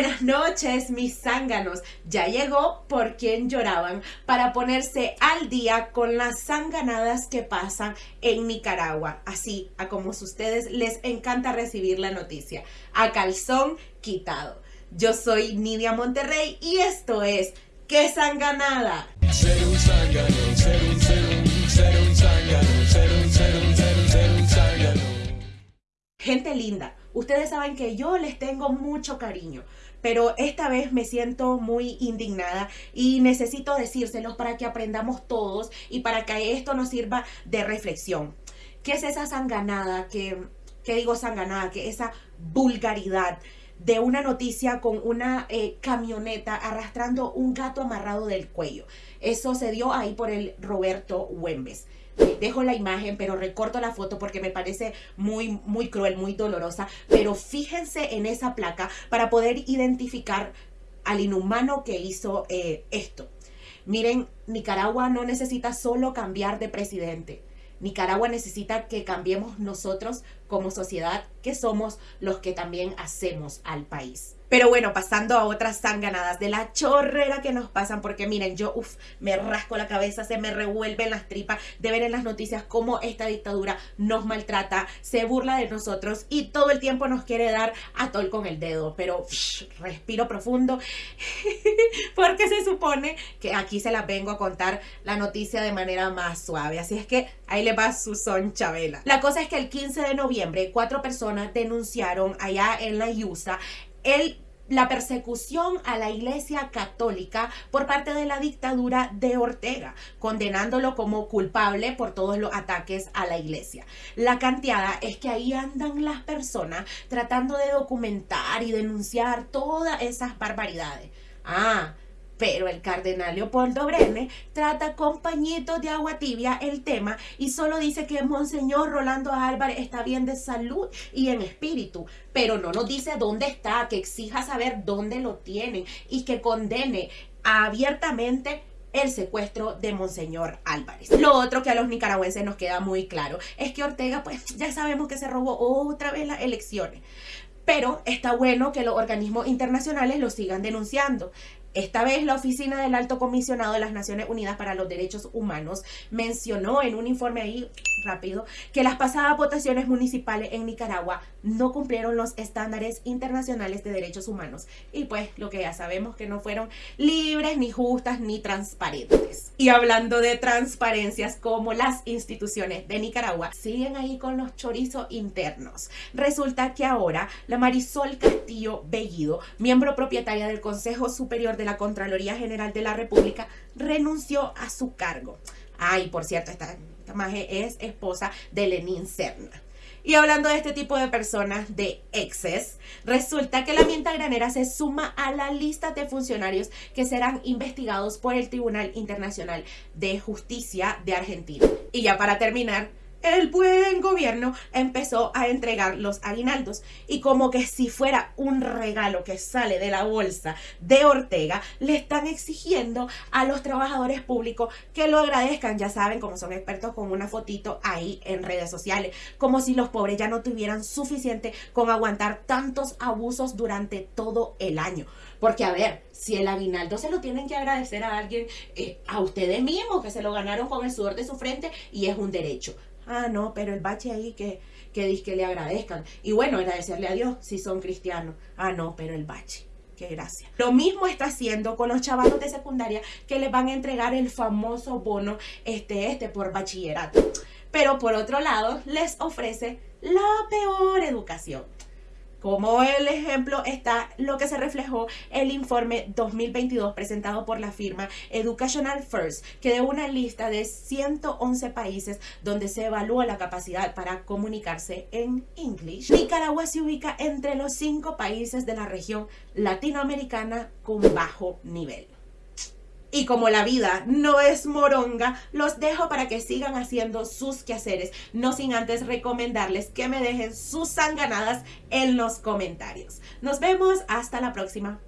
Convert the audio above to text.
Buenas noches, mis zánganos. Ya llegó por quien lloraban para ponerse al día con las zanganadas que pasan en Nicaragua. Así a como ustedes les encanta recibir la noticia. A calzón quitado. Yo soy Nidia Monterrey y esto es ¿Qué zanganada? Ser un zángano, ser un, ser un, ser un zángano, ser un, ser un, ser un, ser un zángano. Gente linda, Ustedes saben que yo les tengo mucho cariño, pero esta vez me siento muy indignada y necesito decírselos para que aprendamos todos y para que esto nos sirva de reflexión. ¿Qué es esa sanganada? ¿Qué, qué digo sanganada? Que esa vulgaridad de una noticia con una eh, camioneta arrastrando un gato amarrado del cuello. Eso se dio ahí por el Roberto Huembes dejo la imagen, pero recorto la foto porque me parece muy, muy cruel, muy dolorosa. Pero fíjense en esa placa para poder identificar al inhumano que hizo eh, esto. Miren, Nicaragua no necesita solo cambiar de presidente. Nicaragua necesita que cambiemos nosotros como sociedad, que somos los que también hacemos al país. Pero bueno, pasando a otras sanganadas de la chorrera que nos pasan, porque miren, yo uf, me rasco la cabeza, se me revuelven las tripas de ver en las noticias cómo esta dictadura nos maltrata, se burla de nosotros y todo el tiempo nos quiere dar a tol con el dedo. Pero respiro profundo, porque se supone que aquí se las vengo a contar la noticia de manera más suave. Así es que ahí le va su son Chabela. La cosa es que el 15 de noviembre, cuatro personas denunciaron allá en la IUSA el la persecución a la Iglesia Católica por parte de la dictadura de Ortega, condenándolo como culpable por todos los ataques a la Iglesia. La canteada es que ahí andan las personas tratando de documentar y denunciar todas esas barbaridades. Ah, pero el cardenal Leopoldo Brene trata con pañitos de agua tibia el tema y solo dice que Monseñor Rolando Álvarez está bien de salud y en espíritu, pero no nos dice dónde está, que exija saber dónde lo tienen y que condene abiertamente el secuestro de Monseñor Álvarez. Lo otro que a los nicaragüenses nos queda muy claro es que Ortega, pues ya sabemos que se robó otra vez las elecciones. Pero está bueno que los organismos internacionales lo sigan denunciando. Esta vez la Oficina del Alto Comisionado de las Naciones Unidas para los Derechos Humanos mencionó en un informe ahí rápido que las pasadas votaciones municipales en Nicaragua no cumplieron los estándares internacionales de derechos humanos y pues lo que ya sabemos que no fueron libres, ni justas, ni transparentes. Y hablando de transparencias como las instituciones de Nicaragua siguen ahí con los chorizos internos. Resulta que ahora la Marisol Castillo Bellido, miembro propietaria del Consejo Superior de la Contraloría General de la República renunció a su cargo. Ay, por cierto, esta, esta es esposa de Lenín Serna. Y hablando de este tipo de personas, de exes, resulta que la mienta granera se suma a la lista de funcionarios que serán investigados por el Tribunal Internacional de Justicia de Argentina. Y ya para terminar, el buen gobierno empezó a entregar los aguinaldos y como que si fuera un regalo que sale de la bolsa de Ortega, le están exigiendo a los trabajadores públicos que lo agradezcan, ya saben, como son expertos con una fotito ahí en redes sociales, como si los pobres ya no tuvieran suficiente con aguantar tantos abusos durante todo el año. Porque a ver, si el aguinaldo se lo tienen que agradecer a alguien, eh, a ustedes mismos que se lo ganaron con el sudor de su frente y es un derecho. Ah, no, pero el bache ahí que, que que le agradezcan. Y bueno, agradecerle a Dios si son cristianos. Ah, no, pero el bache. Qué gracia. Lo mismo está haciendo con los chavalos de secundaria que les van a entregar el famoso bono este, este por bachillerato. Pero por otro lado, les ofrece la peor educación. Como el ejemplo está lo que se reflejó el informe 2022 presentado por la firma Educational First, que de una lista de 111 países donde se evalúa la capacidad para comunicarse en inglés. Nicaragua se ubica entre los cinco países de la región latinoamericana con bajo nivel. Y como la vida no es moronga, los dejo para que sigan haciendo sus quehaceres, no sin antes recomendarles que me dejen sus sanganadas en los comentarios. Nos vemos hasta la próxima.